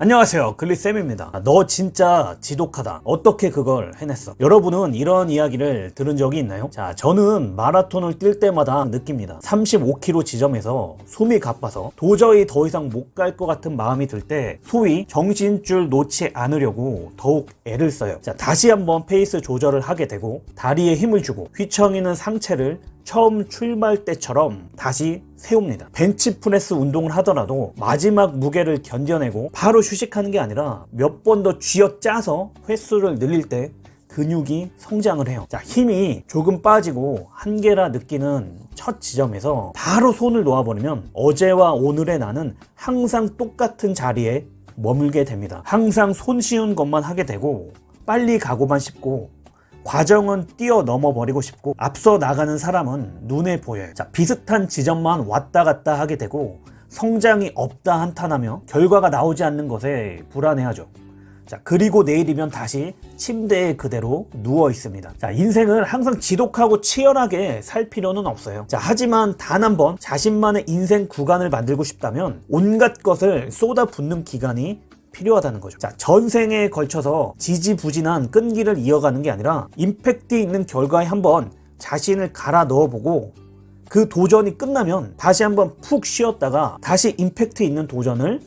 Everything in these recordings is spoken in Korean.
안녕하세요. 글리쌤입니다. 아, 너 진짜 지독하다. 어떻게 그걸 해냈어? 여러분은 이런 이야기를 들은 적이 있나요? 자 저는 마라톤을 뛸 때마다 느낍니다. 35km 지점에서 숨이 가빠서 도저히 더 이상 못 갈 것 같은 마음이 들 때 소위 정신줄 놓지 않으려고 더욱 애를 써요. 자 다시 한번 페이스 조절을 하게 되고 다리에 힘을 주고 휘청이는 상체를 처음 출발 때처럼 다시 세웁니다. 벤치프레스 운동을 하더라도 마지막 무게를 견뎌내고 바로 휴식하는 게 아니라 몇 번 더 쥐어짜서 횟수를 늘릴 때 근육이 성장을 해요. 자, 힘이 조금 빠지고 한계라 느끼는 첫 지점에서 바로 손을 놓아버리면 어제와 오늘의 나는 항상 똑같은 자리에 머물게 됩니다. 항상 손쉬운 것만 하게 되고 빨리 가고만 싶고 과정은 뛰어넘어 버리고 싶고 앞서 나가는 사람은 눈에 보여요. 자, 비슷한 지점만 왔다 갔다 하게 되고 성장이 없다 한탄하며 결과가 나오지 않는 것에 불안해하죠. 자, 그리고 내일이면 다시 침대에 그대로 누워 있습니다. 자, 인생을 항상 지독하고 치열하게 살 필요는 없어요. 자, 하지만 단 한 번 자신만의 인생 구간을 만들고 싶다면 온갖 것을 쏟아붓는 기간이 필요하다는 거죠. 자, 전생에 걸쳐서 지지부진한 끈기를 이어가는 게 아니라 임팩트 있는 결과에 한번 자신을 갈아 넣어보고 그 도전이 끝나면 다시 한번 푹 쉬었다가 다시 임팩트 있는 도전을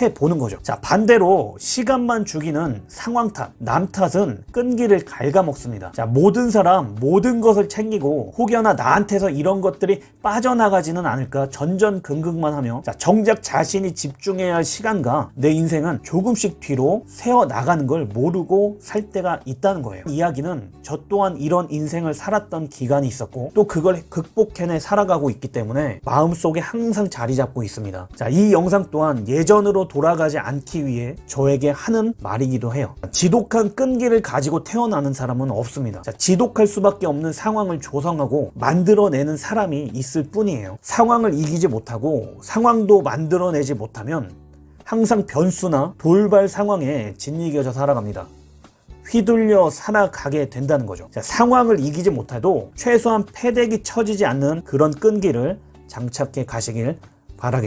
해보는 거죠. 자, 반대로 시간만 죽이는 상황 탓, 남 탓은 끈기를 갉아먹습니다. 자, 모든 사람, 모든 것을 챙기고 혹여나 나한테서 이런 것들이 빠져나가지는 않을까 전전긍긍만 하며 자, 정작 자신이 집중해야 할 시간과 내 인생은 조금씩 뒤로 세워 나가는 걸 모르고 살 때가 있다는 거예요. 이야기는 저 또한 이런 인생을 살았던 기간이 있었고 또 그걸 극복해내 살아가고 있기 때문에 마음속에 항상 자리 잡고 있습니다. 자, 이 영상 또한 예전으로 돌아가지 않기 위해 저에게 하는 말이기도 해요. 지독한 끈기를 가지고 태어나는 사람은 없습니다. 자, 지독할 수밖에 없는 상황을 조성하고 만들어내는 사람이 있을 뿐이에요. 상황을 이기지 못하고 상황도 만들어내지 못하면 항상 변수나 돌발 상황에 짓이겨져 살아갑니다. 휘둘려 살아가게 된다는 거죠. 자, 상황을 이기지 못해도 최소한 패대기 쳐지지 않는 그런 끈기를 장착해 가시길 바라겠습니다.